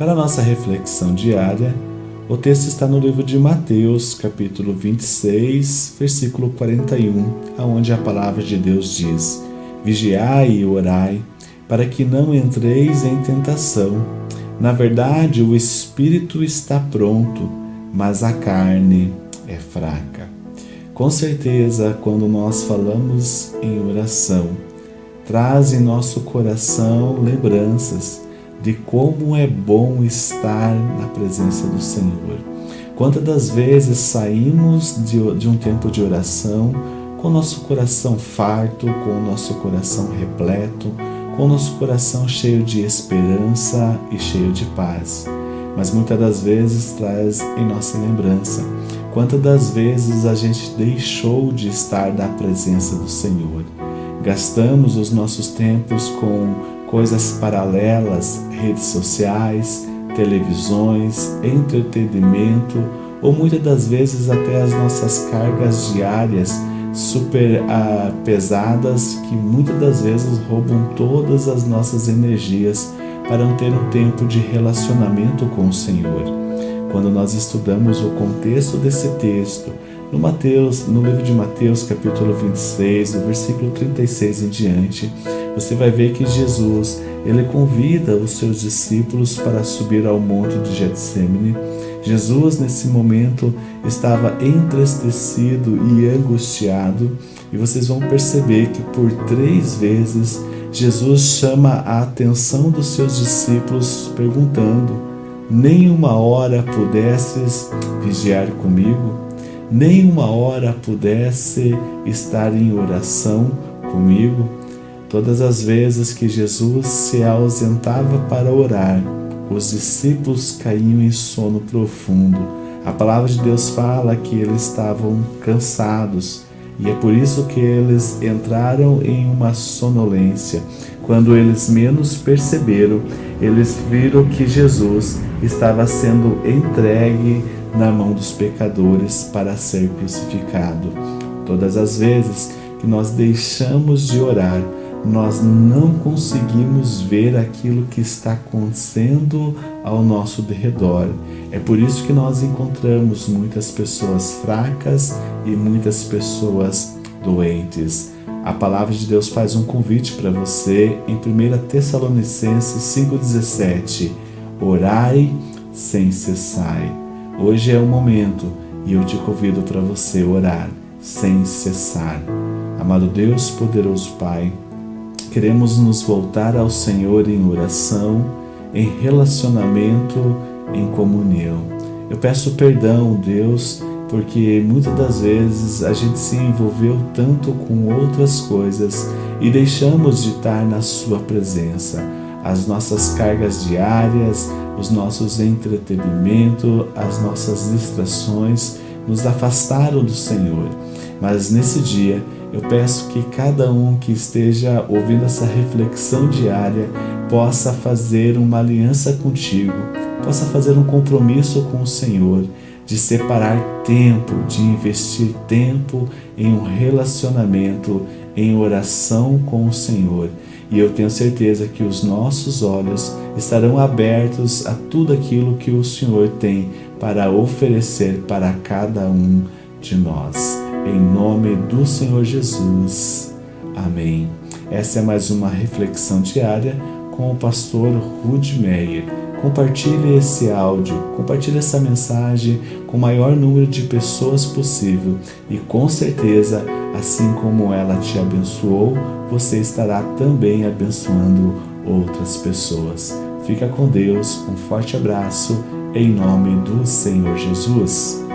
Para nossa reflexão diária, o texto está no livro de Mateus, capítulo 26, versículo 41, aonde a palavra de Deus diz: Vigiai e orai, para que não entreis em tentação. Na verdade, o espírito está pronto, mas a carne é fraca. Com certeza, quando nós falamos em oração, traz em nosso coração lembranças de como é bom estar na presença do Senhor. Quantas das vezes saímos de, de um tempo de oração com o nosso coração farto, com o nosso coração repleto, com o nosso coração cheio de esperança e cheio de paz. Mas muitas das vezes traz em nossa lembrança quantas das vezes a gente deixou de estar na presença do Senhor. Gastamos os nossos tempos com coisas paralelas, redes sociais, televisões, entretenimento ou muitas das vezes até as nossas cargas diárias super ah, pesadas que muitas das vezes roubam todas as nossas energias para não ter um tempo de relacionamento com o Senhor. Quando nós estudamos o contexto desse texto, no Mateus, no livro de Mateus, capítulo 26, do versículo 36 em diante, você vai ver que Jesus, ele convida os seus discípulos para subir ao monte de Getsemane. Jesus, nesse momento, estava entristecido e angustiado, e vocês vão perceber que por três vezes Jesus chama a atenção dos seus discípulos perguntando: Nem uma hora pudesses vigiar comigo? Nem uma hora pudesse estar em oração comigo? Todas as vezes que Jesus se ausentava para orar, os discípulos caíam em sono profundo. A palavra de Deus fala que eles estavam cansados e é por isso que eles entraram em uma sonolência. Quando eles menos perceberam, eles viram que Jesus estava sendo entregue na mão dos pecadores para ser crucificado. Todas as vezes que nós deixamos de orar, nós não conseguimos ver aquilo que está acontecendo ao nosso derredor. É por isso que nós encontramos muitas pessoas fracas e muitas pessoas doentes. A palavra de Deus faz um convite para você em 1 Tessalonicenses 5,17 Orai sem cessar. Hoje é o momento e eu te convido para você orar sem cessar. Amado Deus, poderoso Pai, Queremos nos voltar ao Senhor em oração, em relacionamento, em comunhão. Eu peço perdão, Deus, porque muitas das vezes a gente se envolveu tanto com outras coisas e deixamos de estar na Sua presença. As nossas cargas diárias, os nossos entretenimentos, as nossas distrações nos afastaram do Senhor. Mas nesse dia, eu peço que cada um que esteja ouvindo essa reflexão diária possa fazer uma aliança contigo, possa fazer um compromisso com o Senhor, de separar tempo, de investir tempo em um relacionamento, em oração com o Senhor. E eu tenho certeza que os nossos olhos estarão abertos a tudo aquilo que o Senhor tem para oferecer para cada um de nós. Em nome do Senhor Jesus. Amém. Essa é mais uma reflexão diária com o pastor Rude Meyer. Compartilhe esse áudio, compartilhe essa mensagem com o maior número de pessoas possível e com certeza, assim como ela te abençoou, você estará também abençoando outras pessoas. Fica com Deus, um forte abraço, em nome do Senhor Jesus.